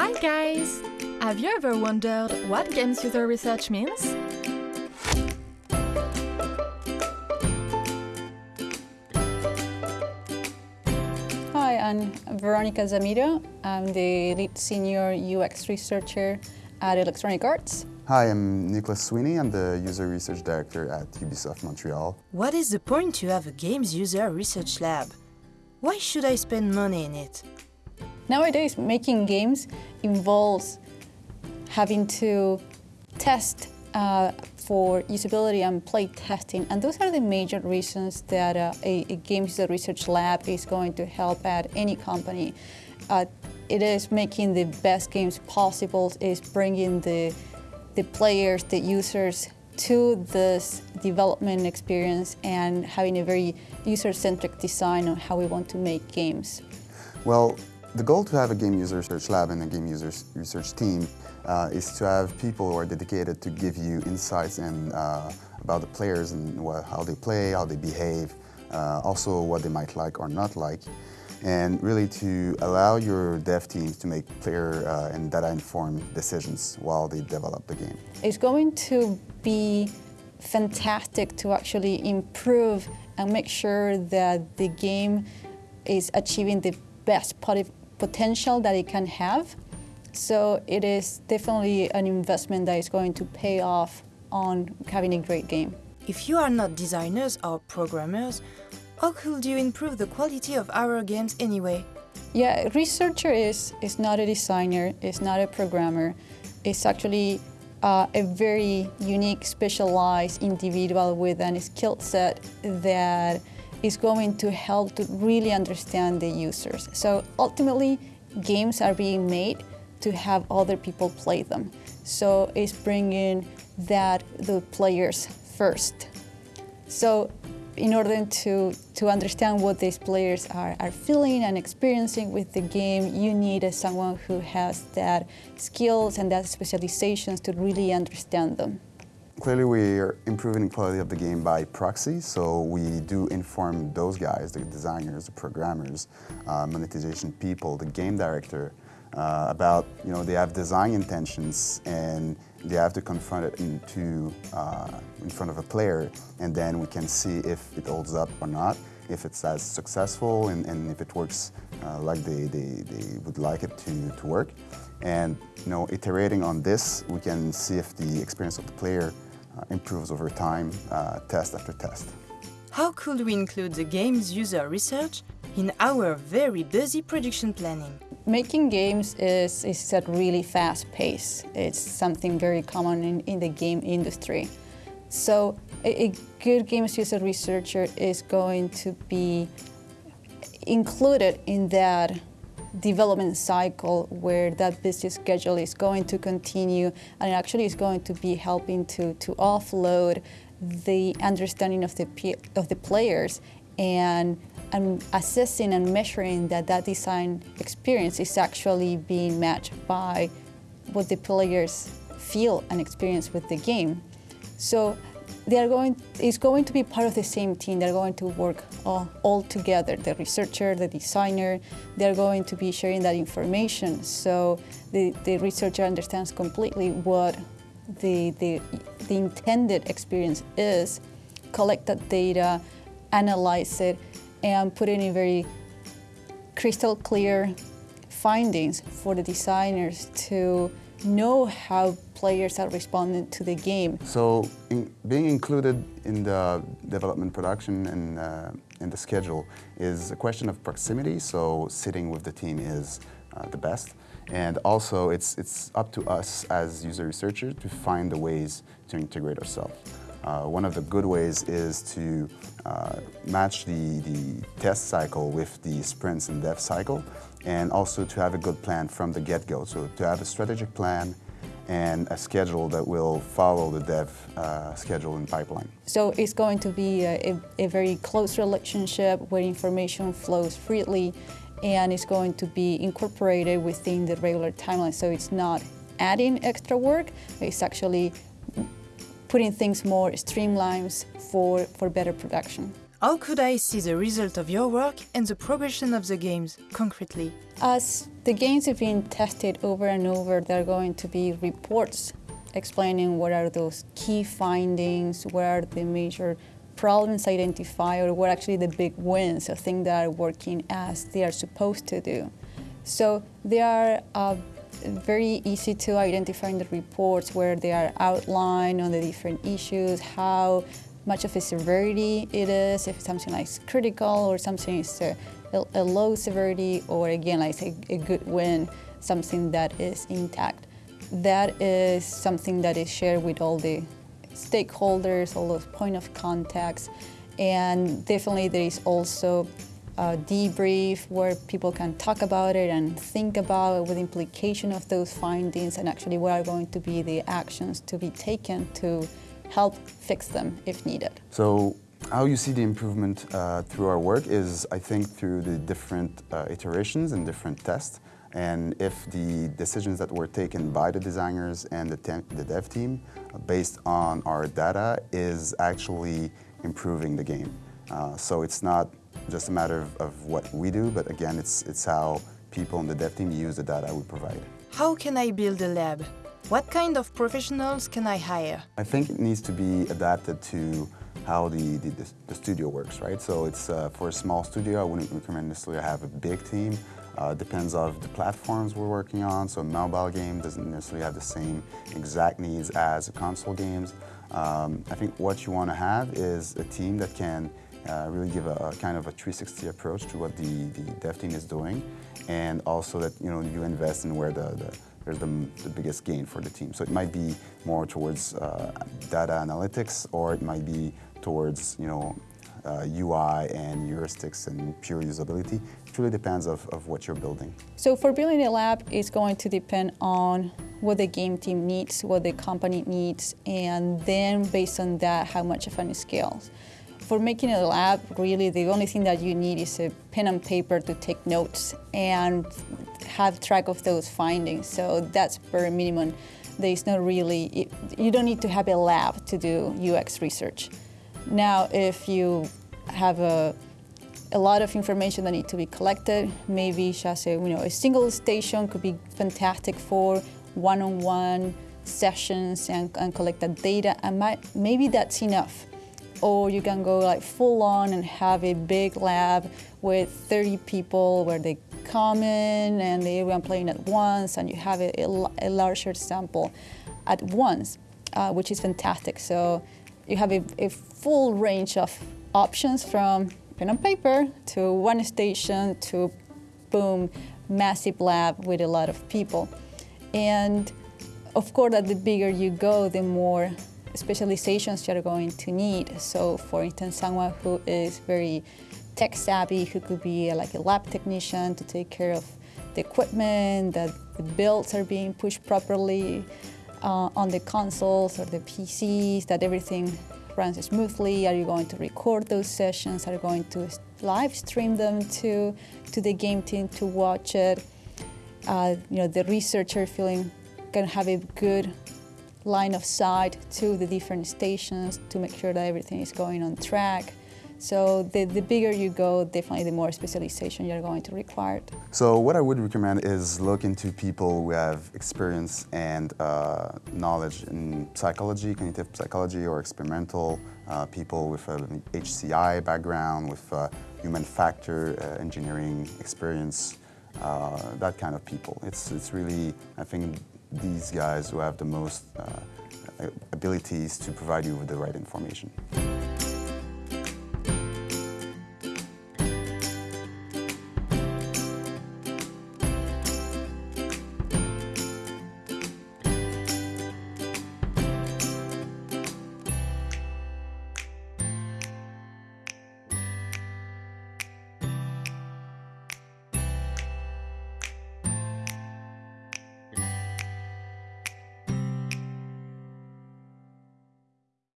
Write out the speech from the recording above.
Hi guys! Have you ever wondered what games user research means? Hi, I'm Veronica Zammitto. I'm the lead senior UX researcher at Electronic Arts. Hi, I'm Nicholas Sweeney. I'm the user research director at Ubisoft Montreal. What is the point to have a games user research lab? Why should I spend money in it? Nowadays, making games involves having to test uh, for usability and play testing, and those are the major reasons that uh, a, a games user research lab is going to help at any company. Uh, it is making the best games possible, is bringing the, the players, the users to this development experience and having a very user-centric design on how we want to make games. Well, the goal to have a game user research lab and a game user research team uh, is to have people who are dedicated to give you insights and uh, about the players and what, how they play, how they behave, uh, also what they might like or not like, and really to allow your dev teams to make player uh, and data-informed decisions while they develop the game. It's going to be fantastic to actually improve and make sure that the game is achieving the best potential that it can have. So it is definitely an investment that is going to pay off on having a great game. If you are not designers or programmers, how could you improve the quality of our games anyway? Yeah, researcher is, is not a designer, is not a programmer. It's actually uh, a very unique, specialized individual with a skill set that is going to help to really understand the users. So ultimately, games are being made to have other people play them. So it's bringing that the players first. So in order to, to understand what these players are, are feeling and experiencing with the game, you need someone who has that skills and that specializations to really understand them. Clearly we are improving the quality of the game by proxy, so we do inform those guys, the designers, the programmers, uh, monetization people, the game director, uh, about, you know, they have design intentions and they have to confront it into, uh, in front of a player and then we can see if it holds up or not, if it's as successful and, and if it works uh, like they, they, they would like it to, to work. And you know, iterating on this, we can see if the experience of the player improves over time, uh, test after test. How could we include the game's user research in our very busy production planning? Making games is, is at really fast pace. It's something very common in, in the game industry. So a, a good games user researcher is going to be included in that development cycle where that business schedule is going to continue and it actually is going to be helping to, to offload the understanding of the, of the players and, and assessing and measuring that that design experience is actually being matched by what the players feel and experience with the game. So they are going, it's going to be part of the same team. They're going to work all, together, the researcher, the designer, they're going to be sharing that information. So the, the researcher understands completely what the, the, the intended experience is, collect that data, analyze it, and put it in very crystal clear findings for the designers to know how players are responding to the game. So in, being included in the development production and uh, in the schedule is a question of proximity, so sitting with the team is uh, the best. And also it's, it's up to us as user researchers to find the ways to integrate ourselves. Uh, one of the good ways is to uh, match the, the test cycle with the sprints and dev cycle and also to have a good plan from the get-go. So to have a strategic plan and a schedule that will follow the dev uh, schedule and pipeline. So it's going to be a, a, very close relationship where information flows freely and it's going to be incorporated within the regular timeline. So it's not adding extra work, it's actually putting things more streamlines for, for better production. How could I see the result of your work and the progression of the games, concretely? As The games have been tested over and over. There are going to be reports explaining what are those key findings, what are the major problems identified, or what actually the big wins, the things that are working as they are supposed to do. So they are uh, very easy to identify in the reports where they are outlined on the different issues, how much of a severity it is, if something like critical or something is a, a low severity, or again, like a, a good win, something that is intact. That is something that is shared with all the stakeholders, all those point of contacts, and definitely there is also a debrief where people can talk about it and think about it with implication of those findings and actually what are going to be the actions to be taken to help fix them if needed. So how you see the improvement uh, through our work is, I think, through the different uh, iterations and different tests. And if the decisions that were taken by the designers and the, the dev team uh, based on our data is actually improving the game. Uh, so it's not just a matter of, of what we do, but again, it's, it's how people in the dev team use the data we provide. How can I build a lab? What kind of professionals can I hire? I think it needs to be adapted to how the, the, the studio works, right? So it's uh, for a small studio, I wouldn't recommend necessarily have a big team. Uh, depends of the platforms we're working on. So a mobile game doesn't necessarily have the same exact needs as console games. Um, I think what you want to have is a team that can uh, really give a, a, kind of a 360 approach to what the, the dev team is doing and also that you know you invest in where the, the there's the, the, biggest gain for the team. So it might be more towards uh, data analytics or it might be towards you know uh, UI and heuristics and pure usability. It really depends of, of what you're building. So for building a lab, it's going to depend on what the game team needs, what the company needs, and then based on that, how much of an scales. For making a lab, really the only thing that you need is a pen and paper to take notes and have track of those findings. So that's very minimum. There's not really, you don't need to have a lab to do UX research. Now, if you have a, a lot of information that need to be collected, maybe just a, you know, a single station could be fantastic for one-on-one -on -one sessions and, and collect that data, and might, maybe that's enough or you can go like full on and have a big lab with 30 people where they come in and they everyone playing at once and you have a, a, a larger sample at once, uh, which is fantastic. So you have a, a, full range of options from pen and paper to one station to boom, massive lab with a lot of people. And of course, that the bigger you go, the more specializations you're going to need. So for instance, someone who is very tech savvy, who could be like a lab technician to take care of the equipment, that the builds are being pushed properly uh, on the consoles or the PCs, that everything runs smoothly. Are you going to record those sessions? Are you going to live stream them to, to the game team to watch it? Uh, you know, the researcher feeling can have a good line of sight to the different stations to make sure that everything is going on track. So the, the bigger you go, definitely the more specialization you're going to require. So what I would recommend is look into people who have experience and uh, knowledge in psychology, cognitive psychology or experimental, uh, people with an HCI background, with uh, human factor uh, engineering experience, uh, that kind of people. It's, it's really, I think, these guys who have the most uh, abilities to provide you with the right information.